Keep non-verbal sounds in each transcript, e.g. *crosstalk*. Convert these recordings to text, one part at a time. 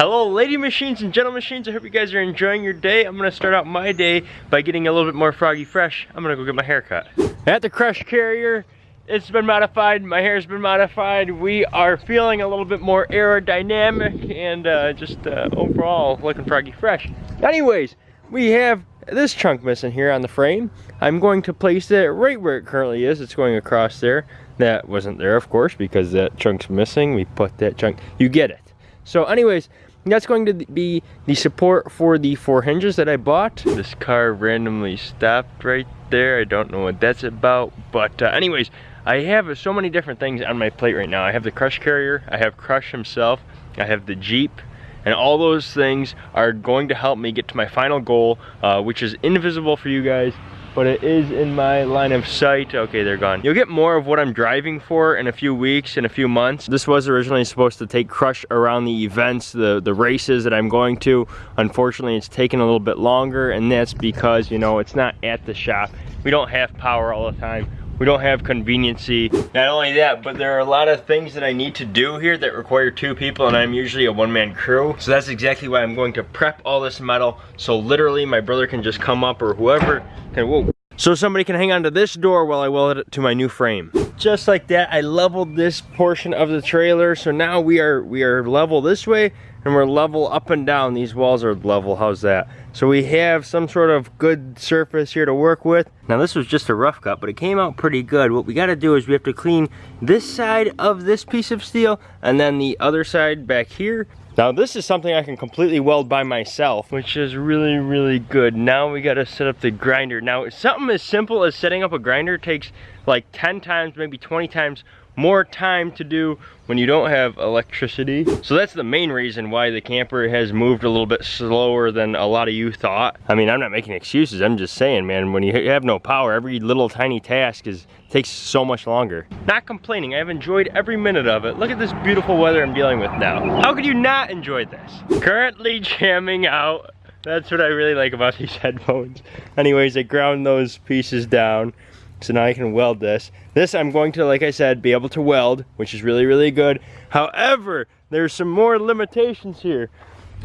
Hello lady machines and gentle machines, I hope you guys are enjoying your day. I'm gonna start out my day by getting a little bit more froggy fresh. I'm gonna go get my hair cut. At the Crush Carrier, it's been modified, my hair's been modified. We are feeling a little bit more aerodynamic and uh, just uh, overall looking froggy fresh. Anyways, we have this chunk missing here on the frame. I'm going to place it right where it currently is. It's going across there. That wasn't there, of course, because that chunk's missing. We put that chunk, you get it. So anyways, that's going to be the support for the four hinges that I bought. This car randomly stopped right there. I don't know what that's about. But uh, anyways, I have so many different things on my plate right now. I have the Crush Carrier, I have Crush himself, I have the Jeep, and all those things are going to help me get to my final goal, uh, which is invisible for you guys, but it is in my line of sight. Okay, they're gone. You'll get more of what I'm driving for in a few weeks, in a few months. This was originally supposed to take Crush around the events, the, the races that I'm going to. Unfortunately, it's taken a little bit longer, and that's because, you know, it's not at the shop. We don't have power all the time we don't have conveniency. Not only that, but there are a lot of things that I need to do here that require two people and I'm usually a one-man crew. So that's exactly why I'm going to prep all this metal so literally my brother can just come up or whoever whoa. So somebody can hang on to this door while I weld it to my new frame. Just like that, I leveled this portion of the trailer. So now we are we are level this way and we're level up and down. These walls are level, how's that? So we have some sort of good surface here to work with. Now this was just a rough cut, but it came out pretty good. What we gotta do is we have to clean this side of this piece of steel and then the other side back here. Now this is something I can completely weld by myself, which is really, really good. Now we gotta set up the grinder. Now something as simple as setting up a grinder takes like 10 times, maybe 20 times more time to do when you don't have electricity. So that's the main reason why the camper has moved a little bit slower than a lot of you thought. I mean, I'm not making excuses. I'm just saying, man, when you have no power, every little tiny task is takes so much longer. Not complaining, I've enjoyed every minute of it. Look at this beautiful weather I'm dealing with now. How could you not enjoy this? Currently *laughs* jamming out. That's what I really like about these *laughs* headphones. Anyways, I ground those pieces down. So now I can weld this. This I'm going to, like I said, be able to weld, which is really, really good. However, there's some more limitations here.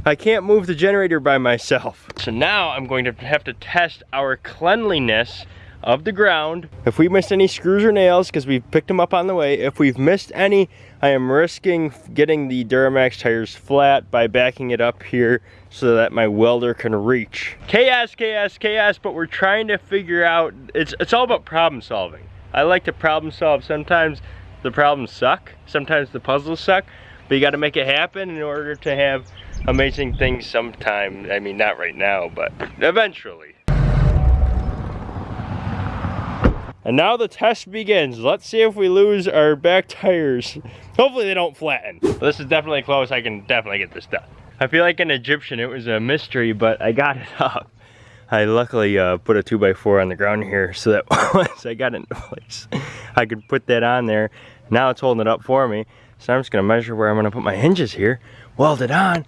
I can't move the generator by myself. So now I'm going to have to test our cleanliness of the ground. If we missed any screws or nails, because we've picked them up on the way, if we've missed any, I am risking getting the Duramax tires flat by backing it up here so that my welder can reach. Chaos, chaos, chaos, but we're trying to figure out, it's, it's all about problem solving. I like to problem solve. Sometimes the problems suck, sometimes the puzzles suck, but you gotta make it happen in order to have amazing things sometime. I mean, not right now, but eventually. And now the test begins. Let's see if we lose our back tires. *laughs* Hopefully they don't flatten. this is definitely close. I can definitely get this done. I feel like an Egyptian. It was a mystery, but I got it *laughs* up. I luckily uh, put a 2x4 on the ground here so that *laughs* once I got it in place, I could put that on there. Now it's holding it up for me. So I'm just gonna measure where I'm gonna put my hinges here, weld it on,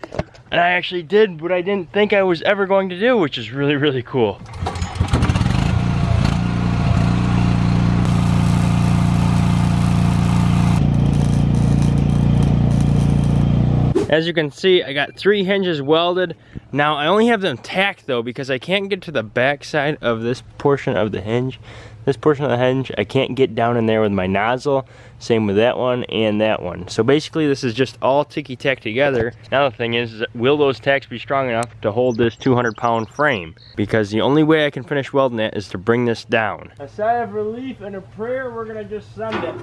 and I actually did what I didn't think I was ever going to do, which is really, really cool. As you can see, I got three hinges welded. Now, I only have them tacked though because I can't get to the back side of this portion of the hinge. This portion of the hinge, I can't get down in there with my nozzle. Same with that one and that one. So basically, this is just all ticky-tack together. Now the thing is, will those tacks be strong enough to hold this 200 pound frame? Because the only way I can finish welding it is to bring this down. A sigh of relief and a prayer, we're gonna just send it.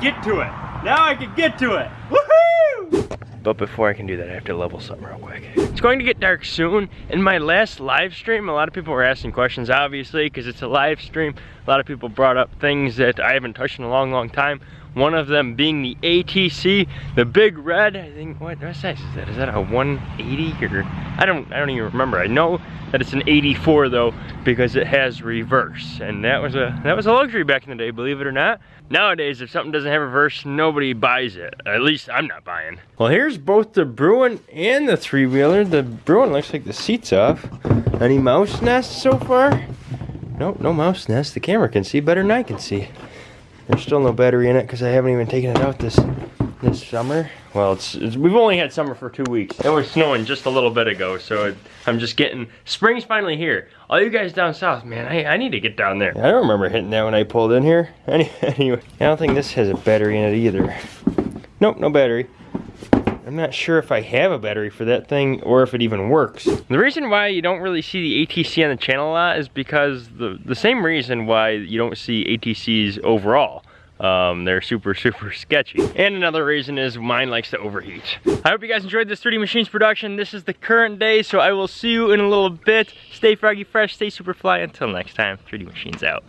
Get to it. Now I can get to it. Woohoo! But before I can do that, I have to level something real quick. It's going to get dark soon. In my last live stream, a lot of people were asking questions, obviously, because it's a live stream. A lot of people brought up things that I haven't touched in a long, long time. One of them being the ATC, the big red. I think what, what size is that? Is that a 180 or I don't I don't even remember. I know that it's an 84 though because it has reverse, and that was a that was a luxury back in the day, believe it or not. Nowadays, if something doesn't have reverse, nobody buys it. At least I'm not buying. Well, here's both the Bruin and the three-wheeler. The Bruin looks like the seat's off. Any mouse nests so far? Nope, no mouse nest. The camera can see better than I can see. There's still no battery in it because I haven't even taken it out this this summer. Well, it's, it's, we've only had summer for two weeks. It was snowing just a little bit ago, so it, I'm just getting spring's finally here. All you guys down south, man, I, I need to get down there. I don't remember hitting that when I pulled in here. *laughs* Any, anyway, I don't think this has a battery in it either. Nope, no battery. I'm not sure if I have a battery for that thing or if it even works. The reason why you don't really see the ATC on the channel a lot is because the, the same reason why you don't see ATCs overall. Um, they're super, *laughs* super sketchy. And another reason is mine likes to overheat. I hope you guys enjoyed this 3D Machines production. This is the current day, so I will see you in a little bit. Stay froggy fresh, stay super fly. Until next time, 3D Machines out.